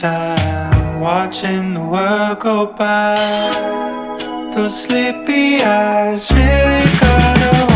time Watching the world go by. Those sleepy eyes really got away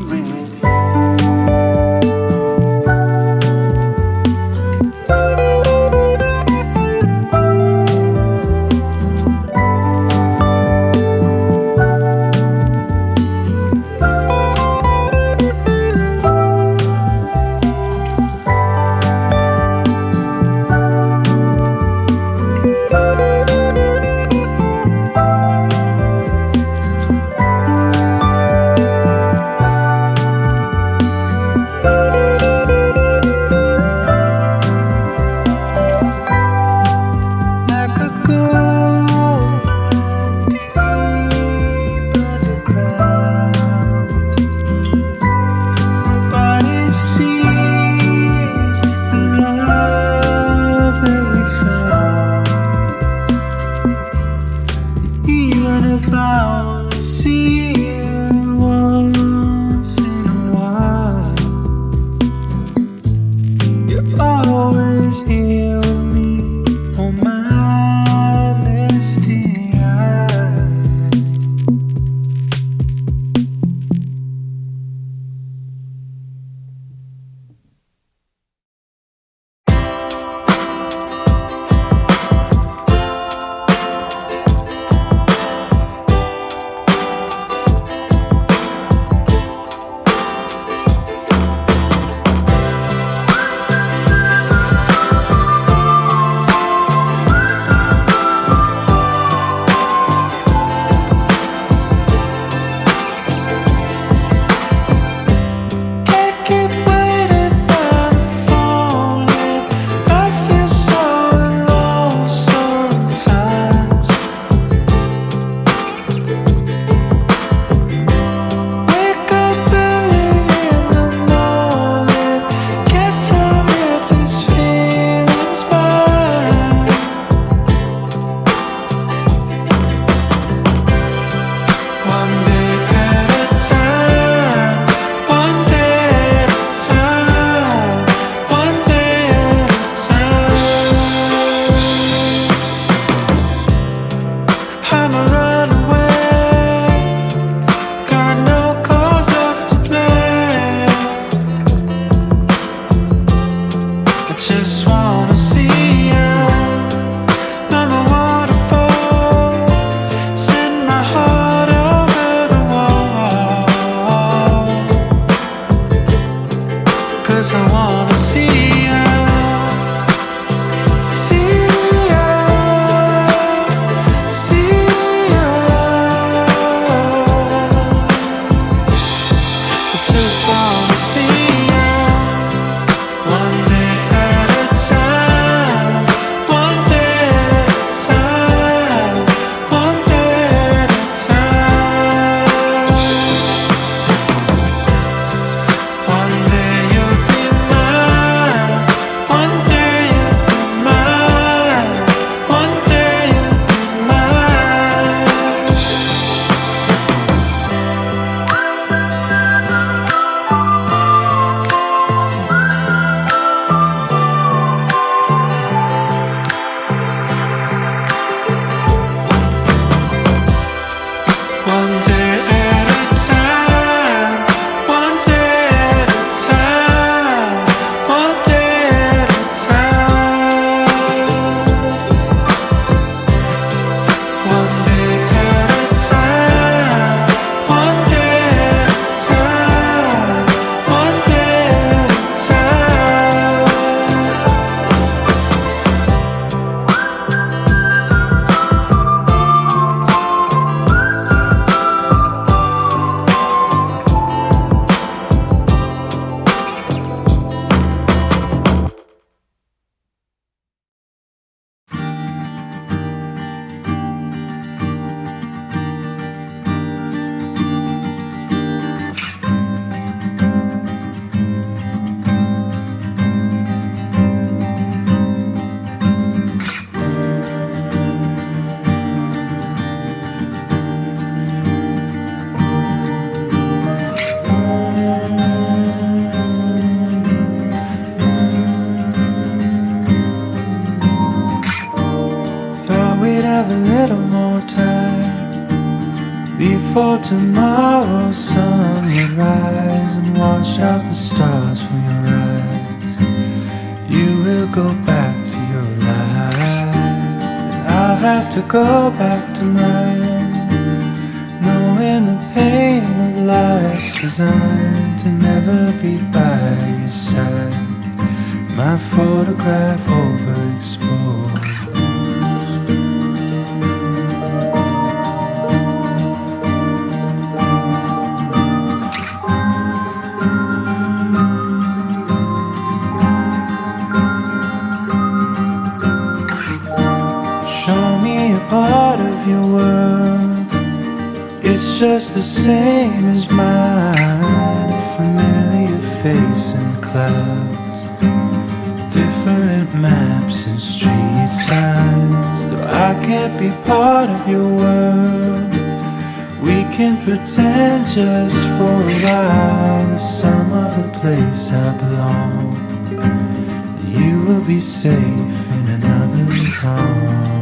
ring. flowers, see you. go back to mine. Knowing the pain of life designed to never be by your side. My photograph the same as mine. A familiar face and clouds. Different maps and street signs. Though I can't be part of your world. We can pretend just for a while. There's some other place I belong. You will be safe in another's arms.